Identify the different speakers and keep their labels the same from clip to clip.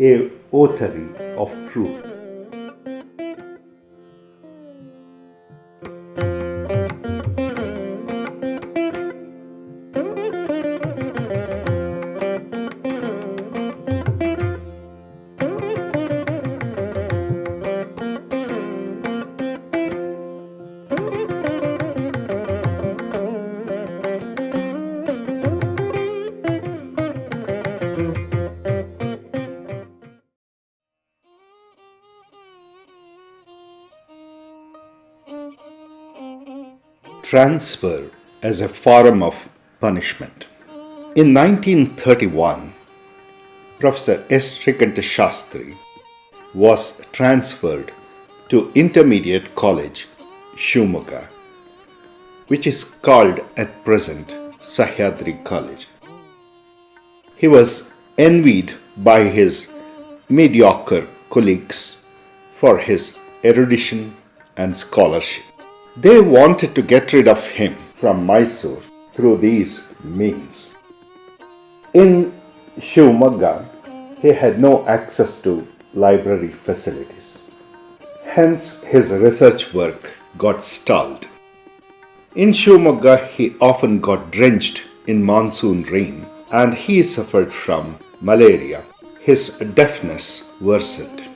Speaker 1: a authority of truth. Transfer as a form of punishment. In 1931, Professor S. Srikanta Shastri was transferred to Intermediate College, Shivamogga, which is called at present Sahyadri College. He was envied by his mediocre colleagues for his erudition and scholarship. They wanted to get rid of him from Mysore through these means. In Shivamogga, he had no access to library facilities. Hence, his research work got stalled. In Shivamogga, he often got drenched in monsoon rain and he suffered from malaria. His deafness worsened.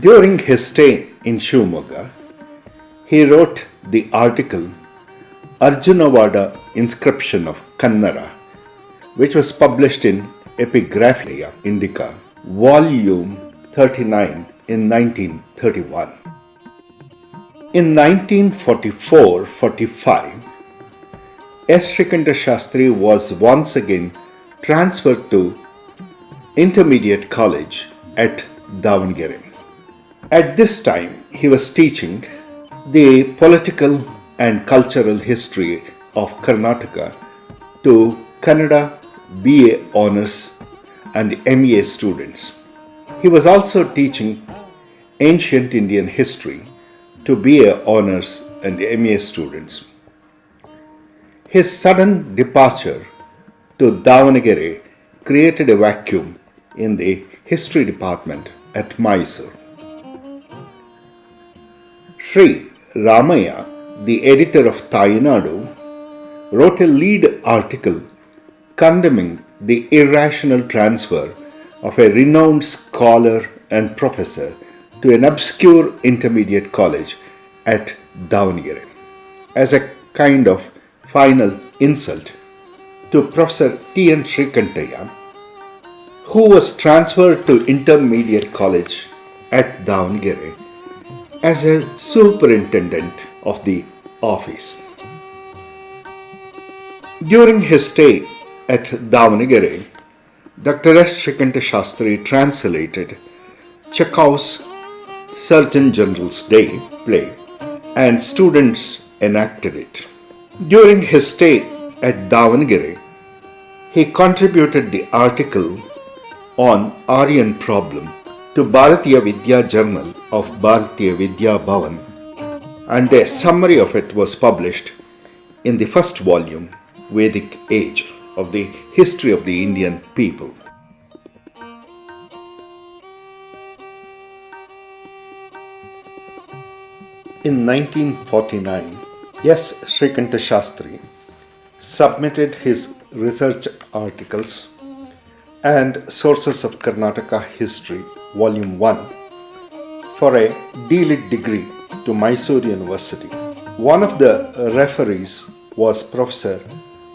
Speaker 1: During his stay in Shivamogga, he wrote the article Arjunavada Inscription of Kannara, which was published in Epigraphia Indica, volume 39 in 1931. In 1944-45, S. Srikanta Shastri was once again transferred to Intermediate College at Davangere. At this time, he was teaching the political and cultural history of Karnataka to Kannada BA honors and MA students. He was also teaching ancient Indian history to BA honors and MA students. His sudden departure to Davangere created a vacuum in the history department at Mysore. Sri Ramaya, the editor of Tayinadu, wrote a lead article condemning the irrational transfer of a renowned scholar and professor to an obscure intermediate college at Davangere as a kind of final insult to Professor T. N. Srikantaya, who was transferred to intermediate college at Davangere as a superintendent of the office. During his stay at Davangere, Dr. S. Shastri translated Chekhov's Surgeon General's Day play and students enacted it. During his stay at Davangere, he contributed the article on Aryan problem to Bharatiya Vidya Journal of Bharatiya Vidya Bhavan and a summary of it was published in the first volume Vedic Age of the History of the Indian People. In 1949, S. Srikanta Shastri submitted his research articles and Sources of Karnataka History Volume 1 for a D.Litt degree to Mysore University. One of the referees was Professor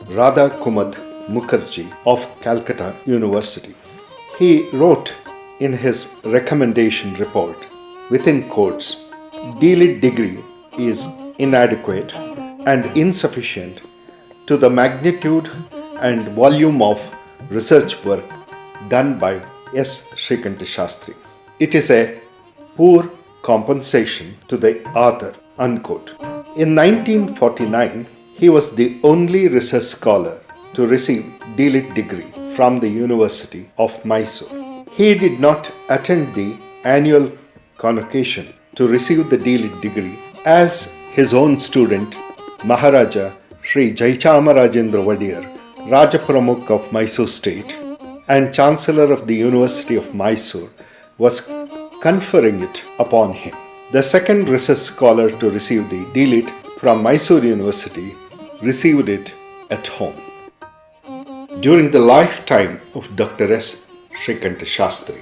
Speaker 1: Radha Kumud Mukherjee of Calcutta University. He wrote in his recommendation report, within quotes, D.Litt degree is inadequate and insufficient to the magnitude and volume of research work done by S. Srikanta Shastri. It is a poor compensation to the author. Unquote. In 1949, he was the only research scholar to receive D.Litt degree from the University of Mysore. He did not attend the annual convocation to receive the D.Litt degree as his own student Maharaja Sri Jayachamarajendra Wadiyar, Raja Pramukh of Mysore state, and Chancellor of the University of Mysore was conferring it upon him. The second research scholar to receive the D.Litt from Mysore University received it at home. During the lifetime of Dr. S. Srikanta Shastri,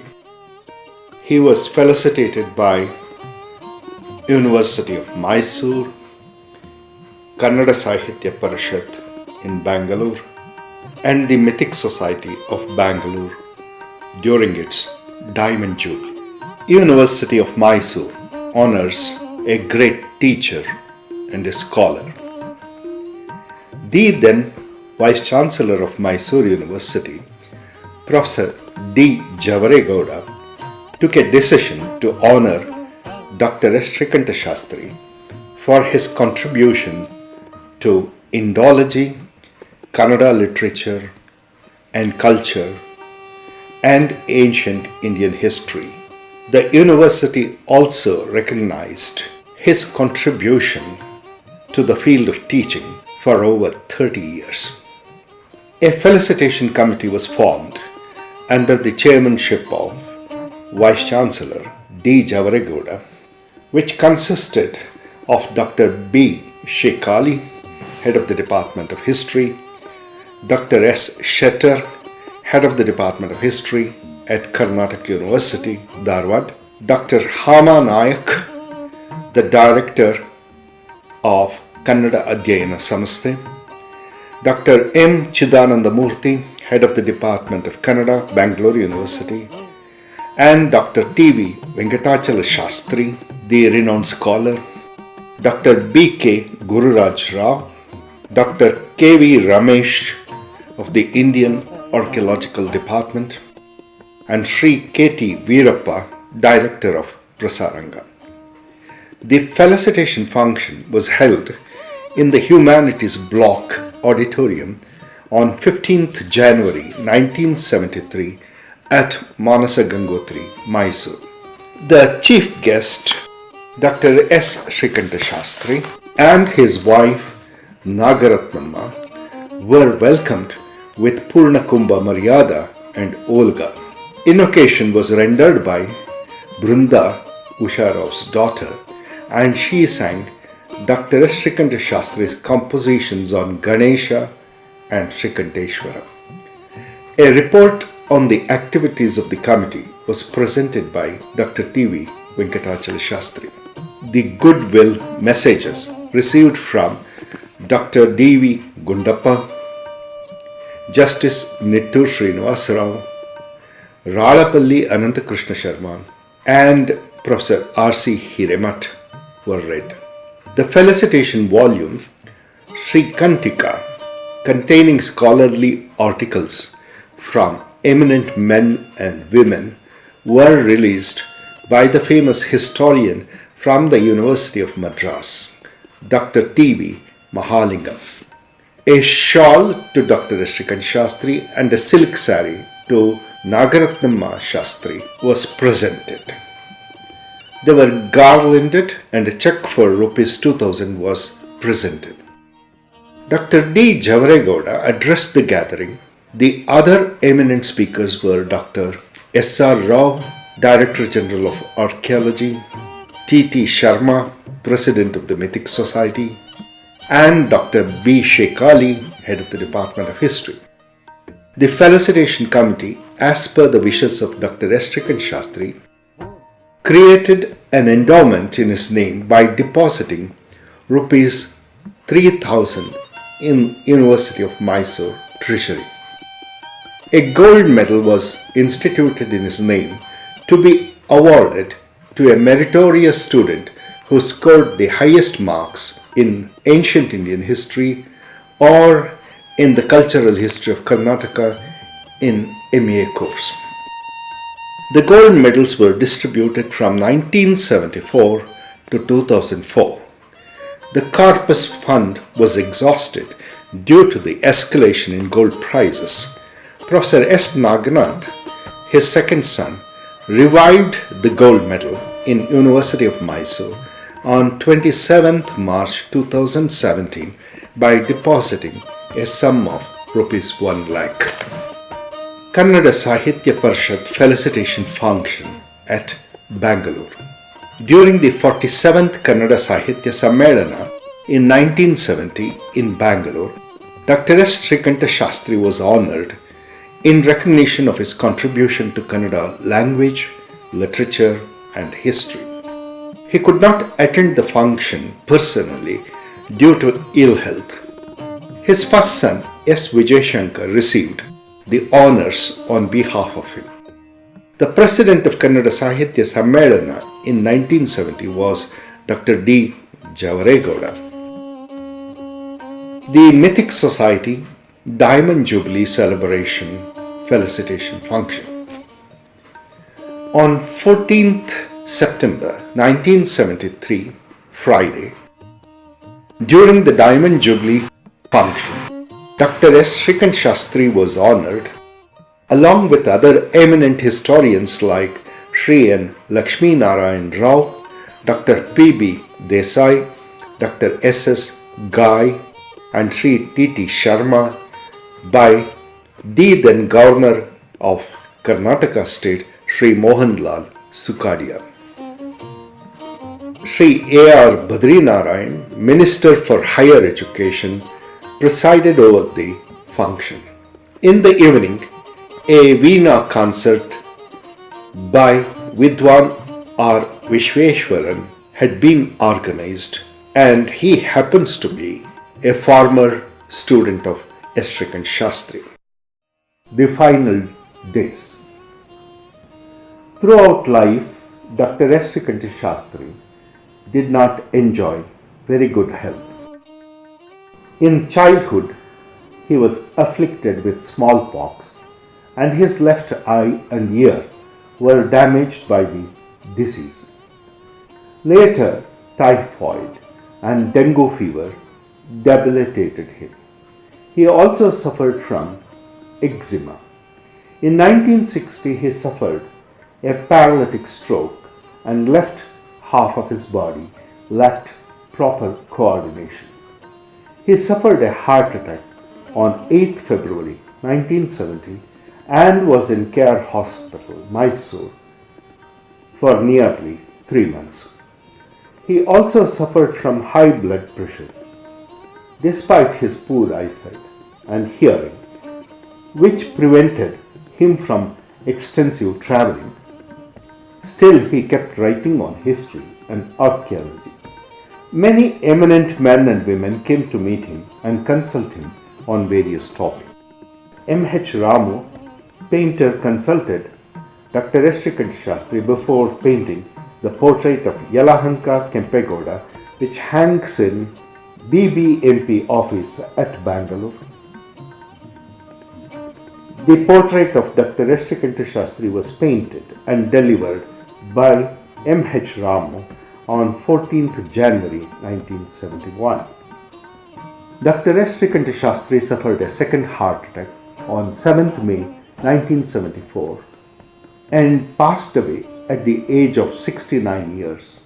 Speaker 1: he was felicitated by University of Mysore, Kannada Sahitya Parishad in Bangalore, and the Mythic Society of Bangalore during its Diamond Jubilee. University of Mysore honors a great teacher and a scholar. The then Vice Chancellor of Mysore University, Professor D. Javaregowda, took a decision to honor Dr. S. Shastri for his contribution to Indology, Kannada literature and culture, and ancient Indian history. The university also recognized his contribution to the field of teaching for over 30 years. A felicitation committee was formed under the chairmanship of Vice Chancellor D. Javaregowda, which consisted of Dr. B. Sheik Ali, head of the Department of History, Dr. S. Settar, head of the Department of History at Karnataka University, Dharwad, Dr. Hama Nayak, the director of Kannada Adhyayana Samasthe, Dr. M. Chidananda Murthy, head of the Department of Kannada, Bangalore University, and Dr. T.V. Venkatachala Shastri, the renowned scholar, Dr. B.K. Gururaj Rao, Dr. K.V. Ramesh of the Indian Archaeological Department, and Sri K.T. Veerappa, Director of Prasaranga. The felicitation function was held in the Humanities Block Auditorium on 15th January 1973 at Manasa Gangotri, Mysore. The chief guest, Dr. S. Srikanta Shastri, and his wife Nagaratnamma were welcomed with Purna Kumbha Maryada and Olga. Invocation was rendered by Brunda Usharov's daughter and she sang Dr. S. Srikanta Shastri's compositions on Ganesha and Srikanteshwara. A report on the activities of the committee was presented by Dr. T.V. Venkatachala Shastri. The goodwill messages received from Dr. D.V. Gundappa, Justice Nittur Srinivasa Rao, Ralapalli Anantakrishna Sharma, and Professor R.C. Hiremath were read. The felicitation volume, Sri Kantika, containing scholarly articles from eminent men and women, were released by the famous historian from the University of Madras, Dr. T.V. Mahalingam. A shawl to Dr. Srikant Shastri and a silk sari to Nagaratnamma Shastri was presented. They were garlanded and a check for rupees 2000 was presented. Dr. D. Javaregowda addressed the gathering. The other eminent speakers were Dr. S. R. Rao, Director General of Archaeology, T. T. Sharma, President of the Mythic Society, and Dr. B. Sheik Ali, Head of the Department of History. The felicitation committee, as per the wishes of Dr. S. Srikant Shastri, created an endowment in his name by depositing rupees 3000 in University of Mysore treasury. A gold medal was instituted in his name to be awarded to a meritorious student who scored the highest marks in ancient Indian history or in the cultural history of Karnataka in MA course. The gold medals were distributed from 1974 to 2004. The Corpus Fund was exhausted due to the escalation in gold prices. Professor S. Naganath, his second son, revived the gold medal in University of Mysore on 27th March 2017 by depositing a sum of rupees 1 lakh. Kannada Sahitya Parishad felicitation function at Bangalore. During the 47th Kannada Sahitya Sammelana in 1970 in Bangalore, Dr. S. Srikanta Shastri was honored in recognition of his contribution to Kannada language, literature, and history. He could not attend the function personally due to ill health. His first son, S. Vijay received the honors on behalf of him. The president of Kannada Sahitya Sammelana in 1970 was Dr. D. Javaregowda. The Mythic Society Diamond Jubilee Celebration Felicitation Function. On 14th September 1973, Friday, during the Diamond Jubilee function, Dr. S. Srikant Shastri was honored along with other eminent historians like Sri N. Lakshmi Narayan Rao, Dr. P. B. Desai, Dr. S. S. Ghai, and Sri T. T. Sharma by the then Governor of Karnataka State, Sri Mohanlal Sukhadia. Sri A. R. Badrinarayan, Minister for Higher Education, presided over the function. In the evening, a Veena concert by Vidwan R. Vishweshwaran had been organized and he happens to be a former student of S. Srikant Shastri. The final days. Throughout life, Dr. S. Srikant Shastri did not enjoy very good health. In childhood, he was afflicted with smallpox and his left eye and ear were damaged by the disease. Later, typhoid and dengue fever debilitated him. He also suffered from eczema. In 1960, he suffered a paralytic stroke and left half of his body lacked proper coordination. He suffered a heart attack on 8 February 1970 and was in Care Hospital, Mysore, for nearly three months. He also suffered from high blood pressure. Despite his poor eyesight and hearing, which prevented him from extensive traveling, still he kept writing on history and archaeology. Many eminent men and women came to meet him and consult him on various topics. M. H. Ramu painter consulted Dr. S. Shastri before painting the portrait of Yelahanka Kempegowda which hangs in BBMP office at Bangalore. The portrait of Dr. S. Shastri was painted and delivered by M. H. Ramu on 14th January 1971. Dr. S. Shastri suffered a second heart attack on 7th May 1974 and passed away at the age of 69 years,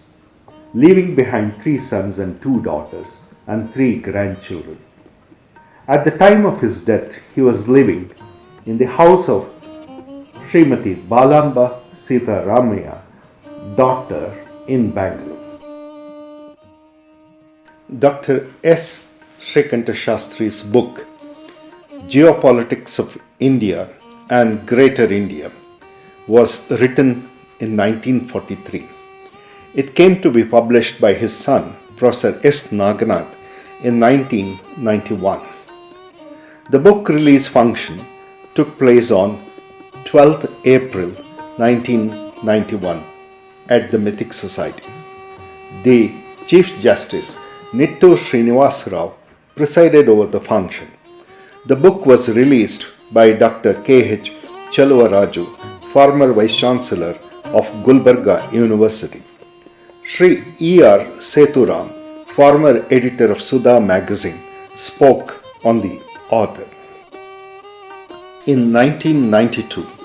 Speaker 1: leaving behind three sons and two daughters and three grandchildren. At the time of his death, he was living in the house of Srimati Balamba Sita Ramaya, daughter in Bangalore. Dr. S. Srikanta Shastri's book, Geopolitics of India and Greater India was written in 1943. It came to be published by his son, Professor S. Naganath, in 1991. The book release function took place on 12th April 1991 at the Mythic Society. The Chief Justice Nittur Srinivas Rao presided over the function. The book was released by Dr. K.H. Cheluvaraju, former Vice Chancellor of Gulbarga University. Sri E.R. Sethuram, former editor of Sudha magazine, spoke on the author. In 1992,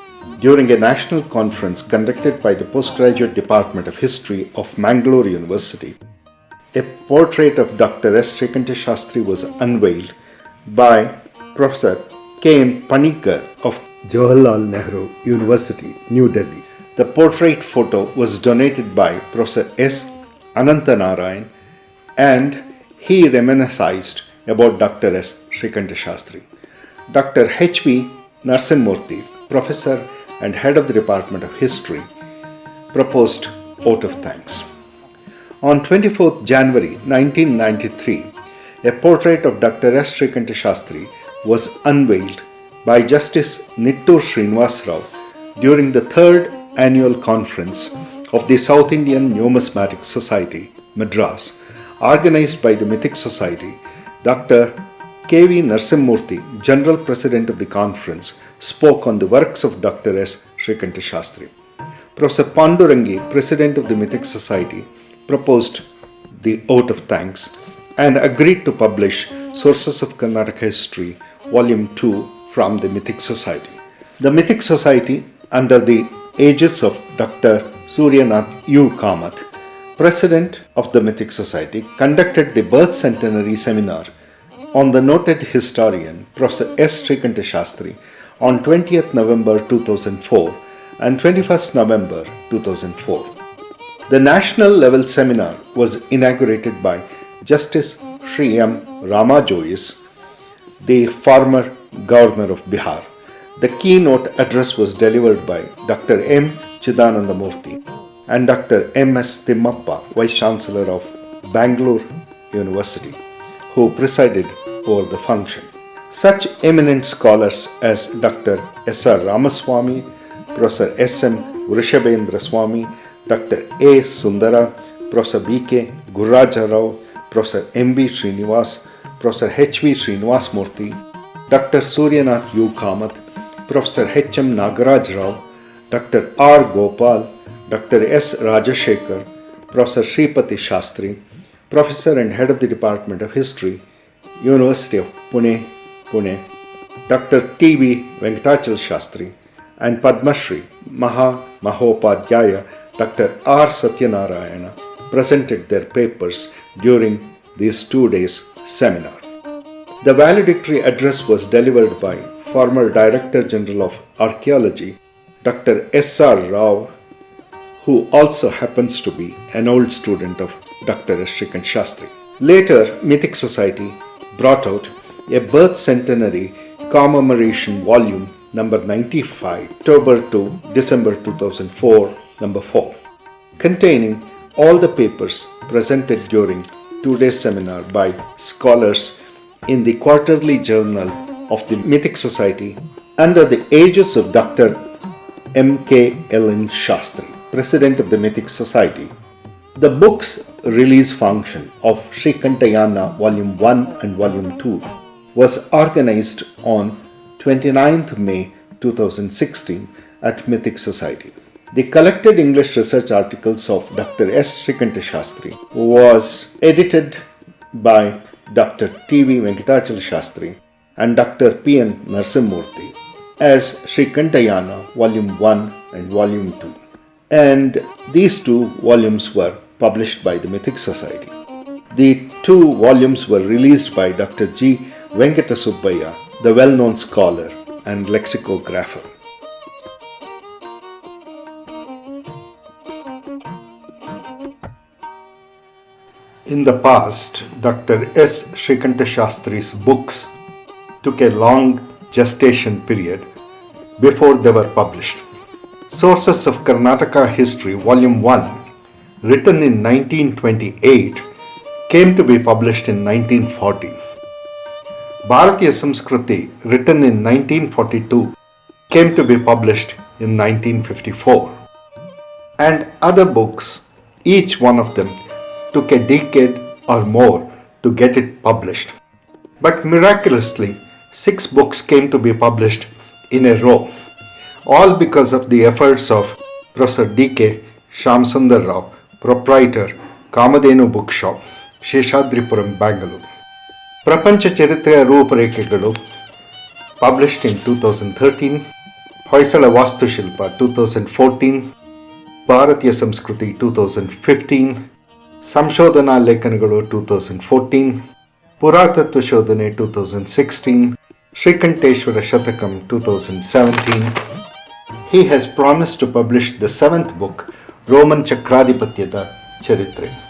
Speaker 1: during a national conference conducted by the Postgraduate Department of History of Mangalore University, a portrait of Dr. S. Srikanta Shastri was unveiled by Professor K.M. Panikar of Jawaharlal Nehru University, New Delhi. The portrait photo was donated by Professor S. Anantanarayan and he reminisced about Dr. S. Srikanta Shastri. Dr. H.B. Narsimurthy, professor and head of the Department of History, proposed vote of thanks. On 24th January 1993, a portrait of Dr. S. Srikanta Shastri was unveiled by Justice Nittur Srinivas during the third annual conference of the South Indian Numismatic Society, Madras, organized by the Mythic Society. Dr. K.V. Narsimurthy, General President of the conference, spoke on the works of Dr. S. Srikanta Shastri. Professor Pandurangi, President of the Mythic Society, proposed the oath of thanks and agreed to publish Sources of Karnataka History, Volume 2 from the Mythic Society. The Mythic Society, under the aegis of Dr. Suryanath U. Kamath, President of the Mythic Society, conducted the birth centenary seminar on the noted historian Professor S. Srikanta Shastri on 20th November 2004 and 21st November 2004. The national level seminar was inaugurated by Justice Sri M. Rama Jois, the former governor of Bihar. The keynote address was delivered by Dr. M. Chidanandamurthy and Dr. M. S. Timmappa, Vice Chancellor of Bangalore University, who presided over the function. Such eminent scholars as Dr. S. R. Ramaswamy, Professor S. M. Vrishabhendra Swamy, Dr. A. Sundara, Professor B. K. Gururaja Rao, Professor M. B. Srinivas, Professor H. V. Srinivas Murthy, Dr. Suryanath U. Kamath, Professor H. M. Nagaraj Rao, Dr. R. Gopal, Dr. S. Rajashekar, Professor Sripati Shastri, Professor and Head of the Department of History, University of Pune, Pune, Dr. T. V. Venkatachal Shastri, and Padma Shri Maha Mahopadhyaya Dr. R. Satyanarayana presented their papers during this two days seminar. The valedictory address was delivered by former Director General of Archaeology Dr. S. R. Rao, who also happens to be an old student of Dr. Shastri. Later, Mythic Society brought out a birth centenary commemoration volume number 95, October to December 2004, number 4, containing all the papers presented during two-day seminar by scholars in the quarterly journal of the Mythic Society under the aegis of Dr. M.K. L.N. Shastri, President of the Mythic Society. The book's release function of Srikantayana Volume 1 and Volume 2 was organized on 29th May 2016 at Mythic Society. The collected English research articles of Dr. S. Srikanta Shastri was edited by Dr. T.V. Venkatachal Shastri and Dr. P.N. Narsimurthy as Srikantayana Volume 1 and Volume 2. And these two volumes were published by the Mythic Society. The two volumes were released by Dr. G. Venkata Subbaya, the well-known scholar and lexicographer. In the past, Dr. S. Srikanta Shastri's books took a long gestation period before they were published. Sources of Karnataka History, Volume 1, written in 1928, came to be published in 1940. Bharatiya Samskriti, written in 1942, came to be published in 1954. And other books, each one of them, took a decade or more to get it published. But miraculously, six books came to be published in a row, all because of the efforts of Professor D.K. Shamsundar Rao, proprietor, Kamadenu Bookshop, Seshadripuram Bangalore ಪ್ರಪಂಚ ಚರಿತ್ರೆಯ ರೂಪರೇಖೆಗಳು published in two thousand thirteen Hoysala ವಾಸ್ತುಶಿಲ್ಪ two thousand fourteen ಭಾರತೀಯ ಸಂಸ್ಕೃತಿ two thousand fifteen ಸಂಶೋಧನಾ ಲೇಖನಗಳು two thousand fourteen ಪುರಾತತ್ವ ಶೋಧನೆ two thousand sixteen Shrikanteshwara Shatakam 2017. He has promised to publish the seventh book, Roman ಚಕ್ರಾಧಿಪತ್ಯದ ಚರಿತ್ರೆ.